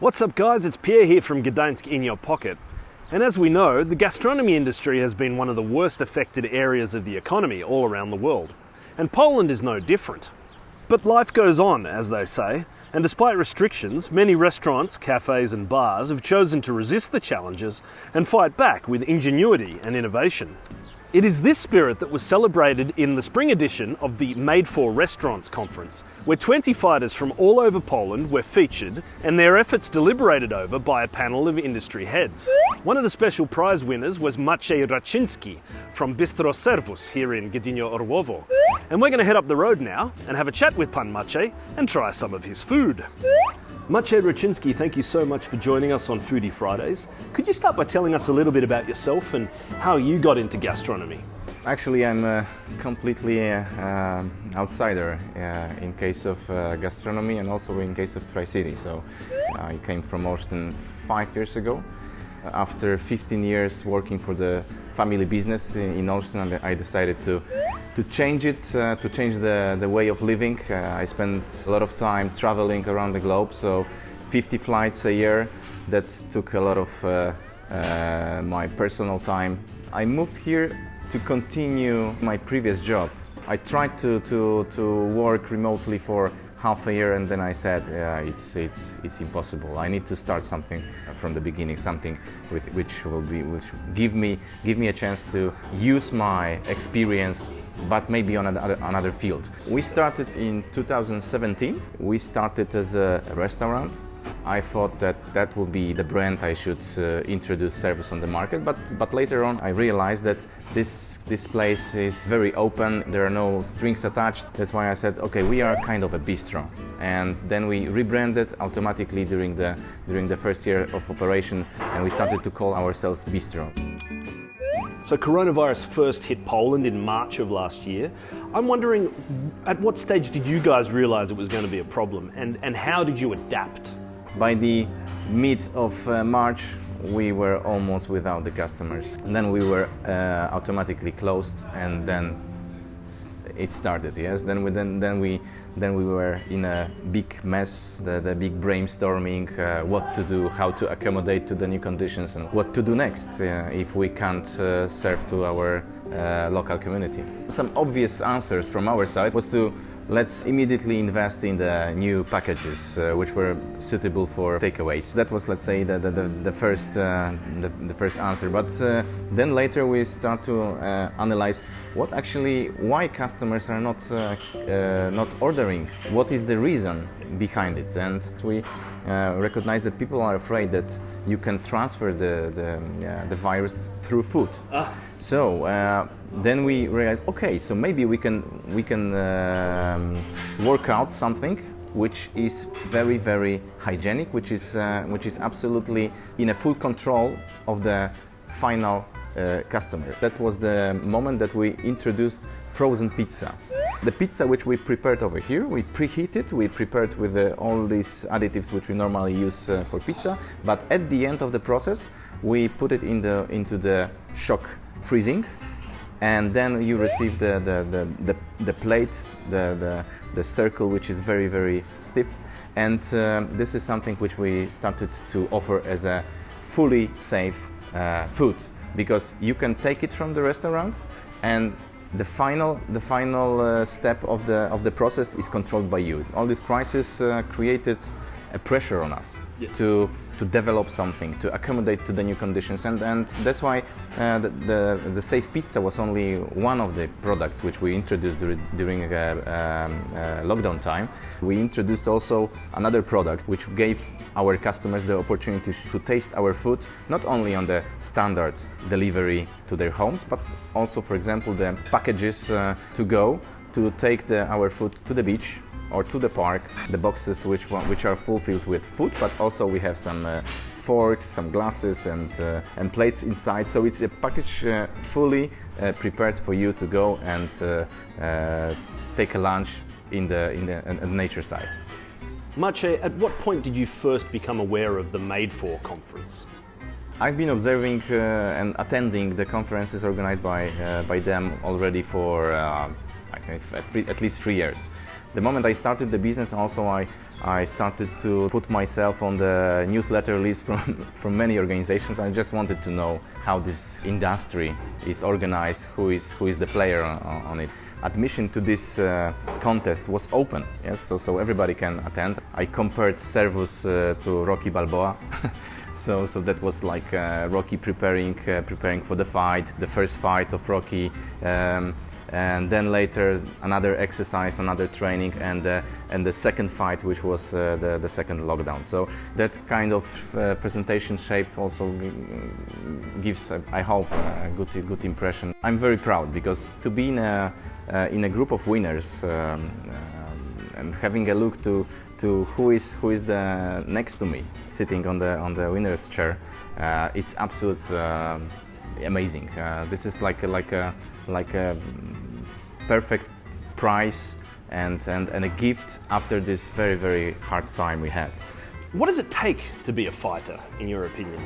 What's up guys, it's Pierre here from Gdańsk in your pocket. And as we know, the gastronomy industry has been one of the worst affected areas of the economy all around the world. And Poland is no different. But life goes on, as they say, and despite restrictions, many restaurants, cafes and bars have chosen to resist the challenges and fight back with ingenuity and innovation. It is this spirit that was celebrated in the spring edition of the Made for Restaurants conference, where 20 fighters from all over Poland were featured and their efforts deliberated over by a panel of industry heads. One of the special prize winners was Maciej Raczynski from Bistro Servus here in Gdynia Orłowo. And we're going to head up the road now and have a chat with Pan Maciej and try some of his food. Maciej Raczynski, thank you so much for joining us on Foodie Fridays. Could you start by telling us a little bit about yourself and how you got into gastronomy? Actually, I'm a completely uh, um, outsider uh, in case of uh, gastronomy and also in case of Tri-City. So I came from Olsztyn five years ago. After 15 years working for the family business in Olsztyn, I decided to to change it, uh, to change the, the way of living. Uh, I spent a lot of time traveling around the globe, so 50 flights a year. That took a lot of uh, uh, my personal time. I moved here to continue my previous job. I tried to, to, to work remotely for half a year and then I said uh, it's, it's, it's impossible. I need to start something from the beginning, something with, which will be, which give me, give me a chance to use my experience but maybe on another, another field. We started in 2017. We started as a restaurant I thought that that would be the brand I should uh, introduce Servus on the market, but, but later on I realized that this, this place is very open, there are no strings attached. That's why I said, okay, we are kind of a bistro. And then we rebranded automatically during the, during the first year of operation and we started to call ourselves Bistro. So coronavirus first hit Poland in March of last year. I'm wondering, at what stage did you guys realize it was going to be a problem and, and how did you adapt? By the mid of uh, March, we were almost without the customers. And then we were uh, automatically closed and then it started, yes. Then we, then, then we then we were in a big mess, the, the big brainstorming, uh, what to do, how to accommodate to the new conditions and what to do next uh, if we can't uh, serve to our uh, local community. Some obvious answers from our side was to let's immediately invest in the new packages uh, which were suitable for takeaways. That was, let's say, the, the, the first, uh, the, the, first answer. But uh, then later we start to uh, analyze what actually, why customers are not, uh, uh, not ordering, what is the reason behind it. And we recognize that people are afraid that you can transfer the, the, the virus through food. Ah. So then we realized, okay, so maybe we can we can um, work out something which is very very hygienic, which is uh, which is absolutely in a full control of the final uh, customer. That was the moment that we introduced frozen pizza. The pizza which we prepared over here, we preheated, we prepared with uh, all these additives which we normally use uh, for pizza, but at the end of the process, we put it in the, into the shock freezing and then you receive the, the, the, the, the plate, the, the, the, circle, which is very, very stiff. And uh, this is something which we started to offer as a fully safe uh, food because you can take it from the restaurant and the final, the final uh, step of the, of the process is controlled by you. All this crisis uh, created a pressure on us yeah. to to develop something, to accommodate to the new conditions. And, and that's why uh, the, the, the, Safe Pizza was only one of the products which we introduced dur during uh, um, uh, lockdown time. We introduced also another product which gave our customers the opportunity to taste our food, not only on the standard delivery to their homes, but also, for example, the packages uh, to go to take the, our food to the beach or to the park. The boxes which, which are fulfilled with food, but also we have some uh, forks, some glasses and, uh, and plates inside. So it's a package uh, fully uh, prepared for you to go and uh, uh, take a lunch in the, in the nature side. Maciej, at what point did you first become aware of the Made For conference? I've been observing and attending the conferences organized by, by them already for at, least three years. The moment I started the business, also I, I started to put myself on the newsletter list from, from many organizations. I just wanted to know how this industry is organized, who is, who is the player on, on it. Admission to this uh, contest was open, yes, so, so everybody can attend. I compared Servus uh, to Rocky Balboa. so, so that was like uh, Rocky preparing, uh, preparing for the fight, the first fight of Rocky. Um, and then later another exercise, another training, and uh, and the second fight, which was uh, the the second lockdown. So that kind of uh, presentation shape also gives, uh, I hope, a good good impression. I'm very proud because to be in a uh, in a group of winners um, um, and having a look to to who is who is the next to me sitting on the on the winner's chair, uh, it's absolute amazing. this is like like a like a perfect price and, and, and a gift after this very, very hard time we had. What does it take to be a fighter, in your opinion?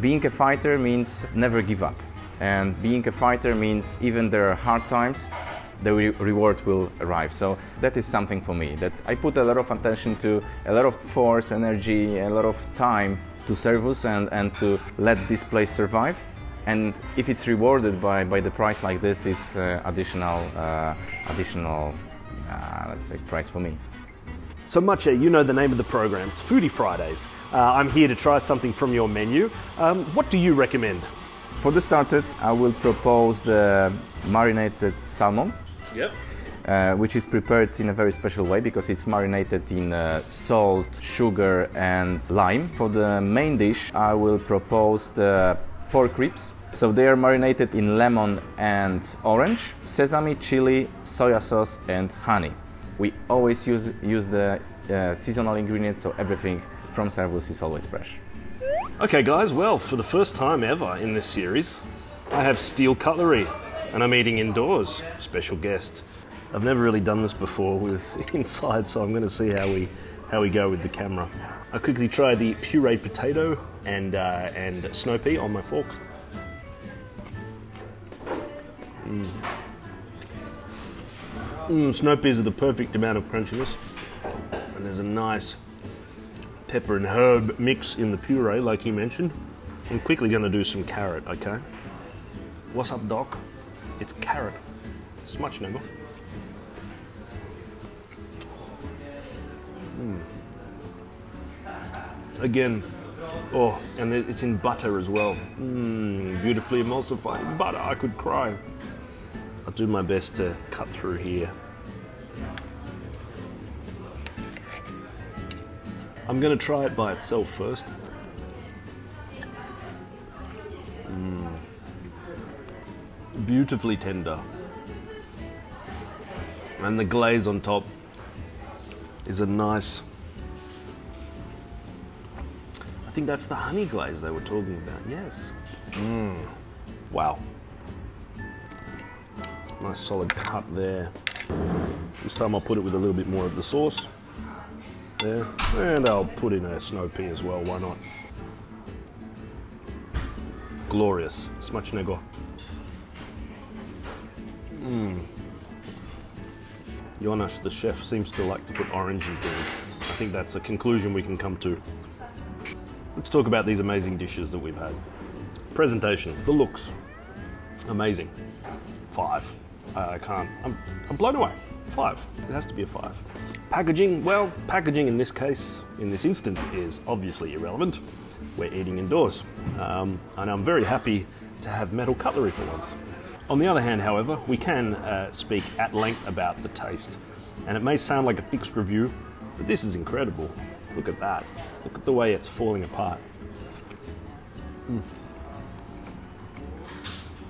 Being a fighter means never give up. And being a fighter means even there are hard times, the re reward will arrive. So that is something for me that I put a lot of attention to, a lot of force, energy, a lot of time to Servus and, and to let this place survive. And if it's rewarded by, by the price like this, it's uh, additional, uh, additional uh, let's say, price for me. So Maciej, you know the name of the program. It's Foodie Fridays. Uh, I'm here to try something from your menu. Um, what do you recommend? For the starters, I will propose the marinated salmon. Yep. Uh, which is prepared in a very special way because it's marinated in uh, salt, sugar and lime. For the main dish, I will propose the pork ribs. So they are marinated in lemon and orange, sesame, chili, soya sauce and honey. We always use, use the uh, seasonal ingredients so everything from Servus is always fresh. Okay guys, well for the first time ever in this series, I have steel cutlery and I'm eating indoors. Special guest. I've never really done this before with inside so I'm going to see how we, how we go with the camera. I'll quickly try the pureed potato and, uh, and snow pea on my fork. Mm. Mm, snow peas are the perfect amount of crunchiness. And there's a nice pepper and herb mix in the puree, like you mentioned. I'm quickly going to do some carrot, okay? What's up, Doc? It's carrot. Smacznego. Mm. Again, oh, and it's in butter as well. Mm, beautifully emulsified butter. I could cry. I'll do my best to cut through here. I'm going to try it by itself first. Mm. Beautifully tender. And the glaze on top is a nice I think that's the honey glaze they were talking about. Yes. Mm. Wow. Nice solid cut there. This time I'll put it with a little bit more of the sauce. There. And I'll put in a snow pea as well, why not? Glorious. Smacznego. Mmm. Jonas, the chef, seems to like to put orange in things. I think that's a conclusion we can come to. Let's talk about these amazing dishes that we've had. Presentation, the looks, amazing. Five. I can't, I'm, I'm blown away. Five, it has to be a five. Packaging, well, packaging in this case, in this instance, is obviously irrelevant. We're eating indoors. Um, and I'm very happy to have metal cutlery for once. On the other hand, however, we can uh, speak at length about the taste. And it may sound like a fixed review, but this is incredible. Look at that. Look at the way it's falling apart. Mm.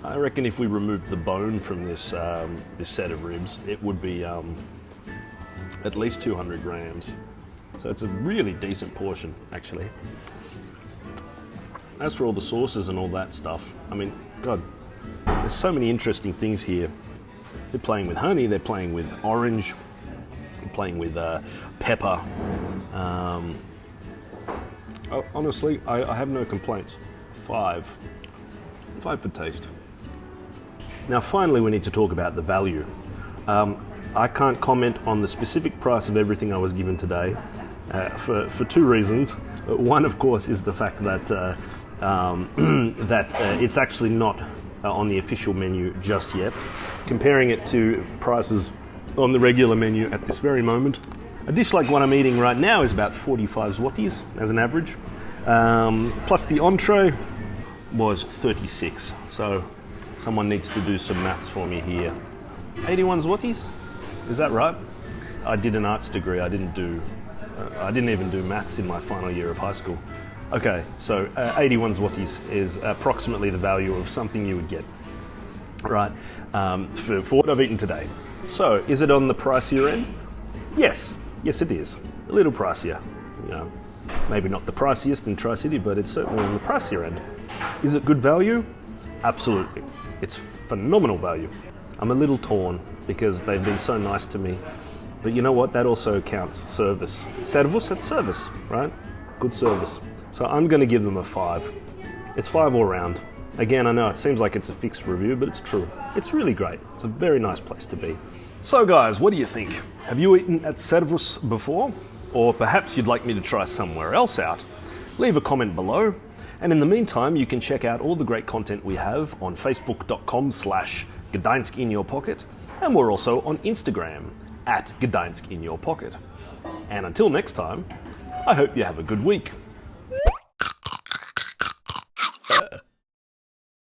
I reckon if we removed the bone from this um, this set of ribs, it would be um, at least 200 grams. So it's a really decent portion, actually. As for all the sauces and all that stuff, I mean, God, there's so many interesting things here. They're playing with honey, they're playing with orange, playing with uh, pepper. Um, honestly, I, I have no complaints. Five. Five for taste. Now, finally, we need to talk about the value. Um, I can't comment on the specific price of everything I was given today uh, for, for two reasons. One, of course, is the fact that, uh, um, that uh, it's actually not on the official menu just yet. Comparing it to prices on the regular menu at this very moment, a dish like what I'm eating right now is about 45 zlotys as an average. Um, plus the entree was 36. So someone needs to do some maths for me here. 81 zlotys? Is that right? I did an arts degree. I didn't do. Uh, I didn't even do maths in my final year of high school. Okay, so uh, 81 zlotys is approximately the value of something you would get, right? Um, for, for what I've eaten today. So, is it on the pricier end? Yes, yes, it is. A little pricier. You know, maybe not the priciest in Tri City, but it's certainly on the pricier end. Is it good value? Absolutely. It's phenomenal value. I'm a little torn because they've been so nice to me. But you know what? That also counts service. Servus, that's service, right? Good service. So I'm going to give them a five. It's five all round. Again, I know it seems like it's a fixed review, but it's true. It's really great. It's a very nice place to be. So, guys, what do you think? Have you eaten at Servus before? Or perhaps you'd like me to try somewhere else out? Leave a comment below. And in the meantime, you can check out all the great content we have on facebook.com slash Gdańsk in your pocket. And we're also on Instagram at Gdańsk in your pocket. And until next time, I hope you have a good week.